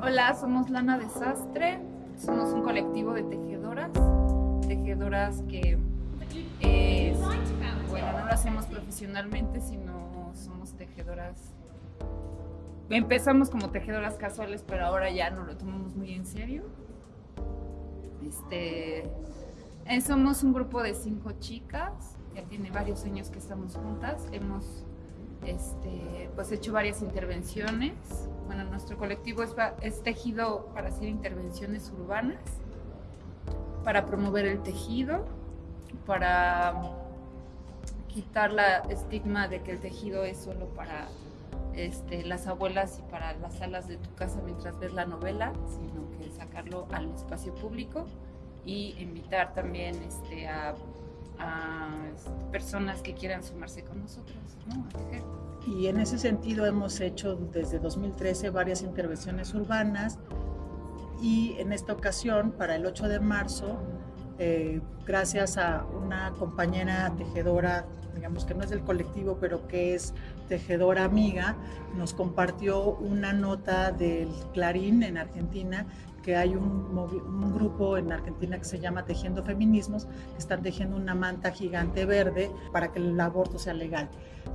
Hola, somos Lana Desastre, somos un colectivo de tejedoras, tejedoras que eh, bueno, no lo hacemos profesionalmente, sino somos tejedoras. Empezamos como tejedoras casuales, pero ahora ya no lo tomamos muy en serio. Este, eh, somos un grupo de cinco chicas, ya tiene varios años que estamos juntas. Hemos este, pues hecho varias intervenciones. Bueno, nuestro colectivo es, tejido para hacer intervenciones urbanas, para promover el tejido, para quitar la estigma de que el tejido es solo para este, las abuelas y para las salas de tu casa mientras ves la novela, sino que sacarlo al espacio público y invitar también este, a, este, personas que quieran sumarse con nosotros ¿no? a tejer. Y en ese sentido hemos hecho desde 2013 varias intervenciones urbanas y en esta ocasión, para el 8 de marzo, eh, gracias a una compañera tejedora, digamos que no es del colectivo, pero que es tejedora amiga, nos compartió una nota del Clarín en Argentina que hay un, un, grupo en Argentina que se llama Tejiendo Feminismos, que están tejiendo una manta gigante verde para que el aborto sea legal.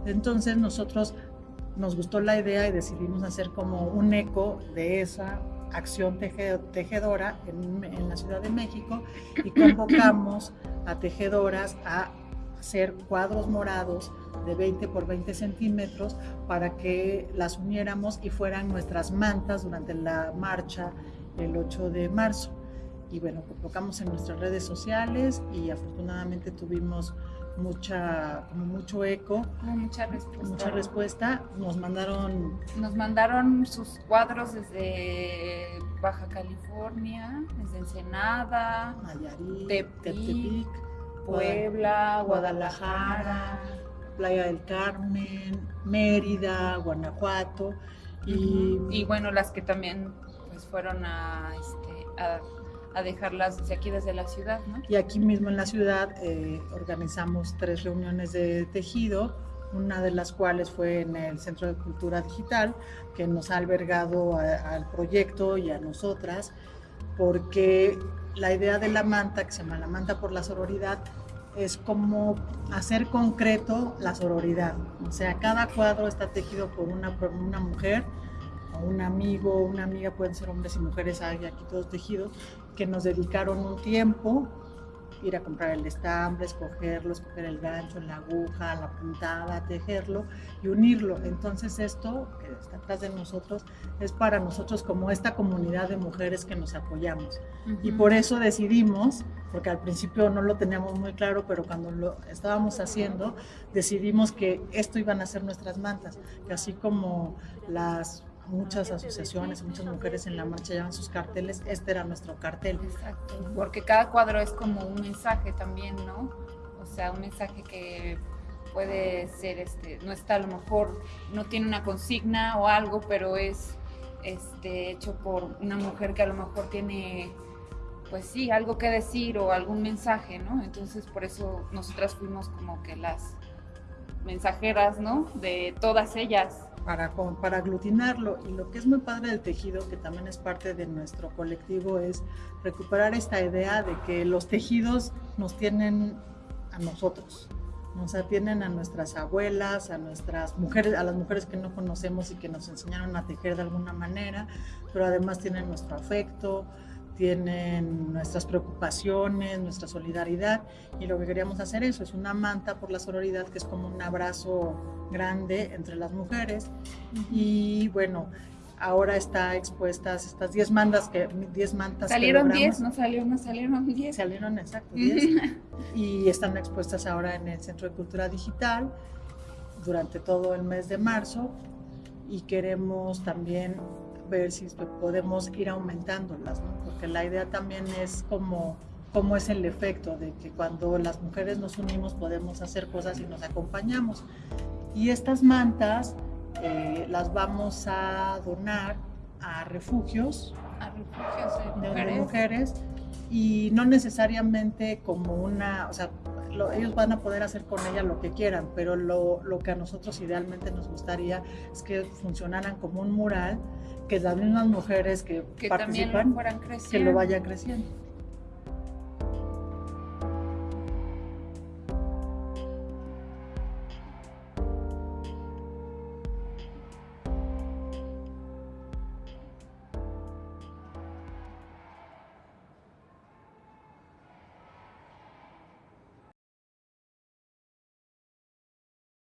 Entonces nosotros nos gustó la idea y decidimos hacer como un eco de esa acción tejedora en, en la Ciudad de México y convocamos a tejedoras a hacer cuadros morados de 20 por 20 centímetros para que las uniéramos y fueran nuestras mantas durante la marcha el 8 de marzo. Y bueno, convocamos en nuestras redes sociales y afortunadamente tuvimos mucha, como mucho eco. mucha respuesta. Mucha respuesta. Nos mandaron... Nos mandaron sus cuadros desde Baja California, desde Ensenada, Nayarit, Tepic, Puebla, Guadalajara, Playa del Carmen, Mérida, Guanajuato. Y, y bueno, las que también pues fueron a, este, a a dejarlas desde aquí, desde la ciudad. ¿no? Y aquí mismo en la ciudad eh, organizamos tres reuniones de tejido, una de las cuales fue en el Centro de Cultura Digital, que nos ha albergado al proyecto y a nosotras, porque la idea de la manta, que se llama la manta por la sororidad, es como hacer concreto la sororidad. O sea, cada cuadro está tejido por una, por una mujer, o un amigo, una amiga, pueden ser hombres y mujeres, hay aquí todos tejidos, que nos dedicaron un tiempo, ir a comprar el estambre, escogerlo, escoger el gancho, la aguja, la puntada, tejerlo y unirlo. Entonces esto que está atrás de nosotros es para nosotros como esta comunidad de mujeres que nos apoyamos. Y por eso decidimos, porque al principio no lo teníamos muy claro, pero cuando lo estábamos haciendo, decidimos que esto iban a ser nuestras mantas, que así como las muchas asociaciones, muchas mujeres en la marcha llevan sus carteles, este era nuestro cartel. Exacto, porque cada cuadro es como un mensaje también, ¿no? O sea, un mensaje que puede ser, este, no está a lo mejor, no tiene una consigna o algo, pero es este, hecho por una mujer que a lo mejor tiene, pues sí, algo que decir o algún mensaje, ¿no? Entonces por eso nosotras fuimos como que las mensajeras, ¿no? De todas ellas para, para aglutinarlo. Y lo que es muy padre del tejido, que también es parte de nuestro colectivo, es recuperar esta idea de que los tejidos nos tienen a nosotros. Nos atienden a nuestras abuelas, a nuestras mujeres, a las mujeres que no conocemos y que nos enseñaron a tejer de alguna manera, pero además tienen nuestro afecto, tienen nuestras preocupaciones, nuestra solidaridad y lo que queríamos hacer eso es una manta por la sororidad que es como un abrazo grande entre las mujeres. Y bueno, ahora está expuestas estas 10 mantas que 10 mantas salieron 10, no salieron, no salieron 10. Salieron exacto 10 y están expuestas ahora en el Centro de Cultura Digital durante todo el mes de marzo. Y queremos también ver si podemos ir aumentándolas, porque la idea también es como cómo es el efecto de que cuando las mujeres nos unimos podemos hacer cosas y nos acompañamos. Y estas mantas eh, las vamos a donar a refugios, a refugios de, mujeres. mujeres. y no necesariamente como una, o sea, ellos van a poder hacer con ella lo que quieran, pero lo, lo, que a nosotros idealmente nos gustaría es que funcionaran como un mural que las mismas mujeres que, que también lo participan, fueran que lo vayan creciendo.